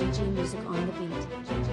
GG Music on the beat.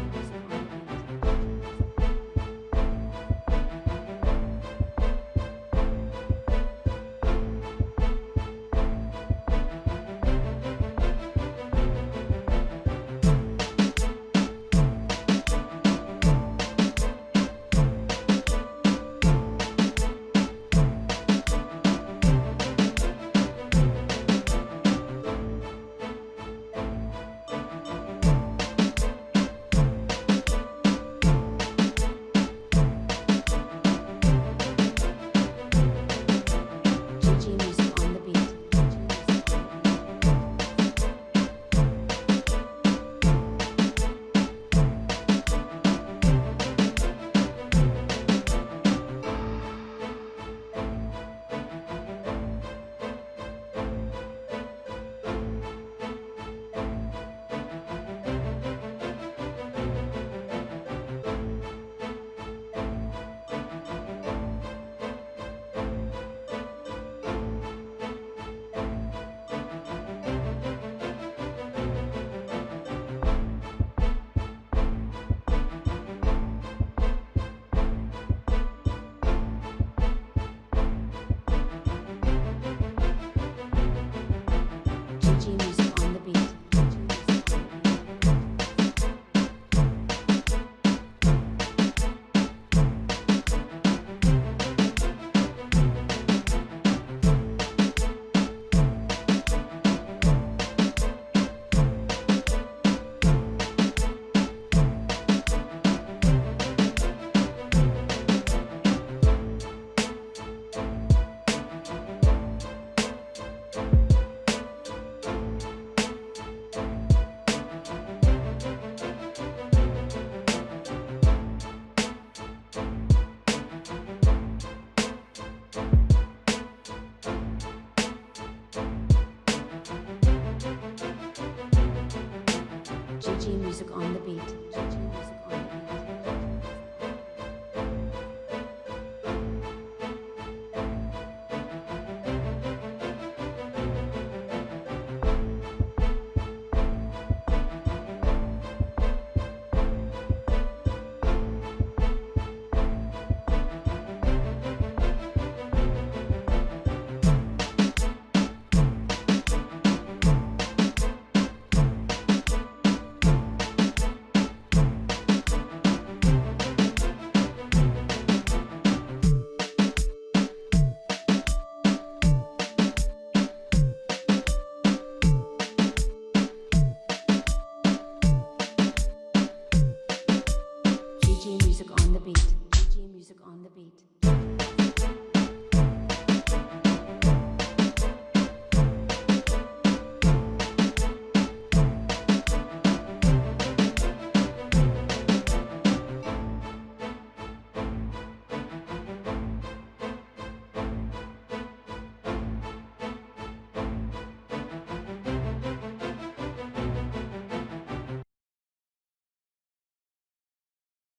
On the beat.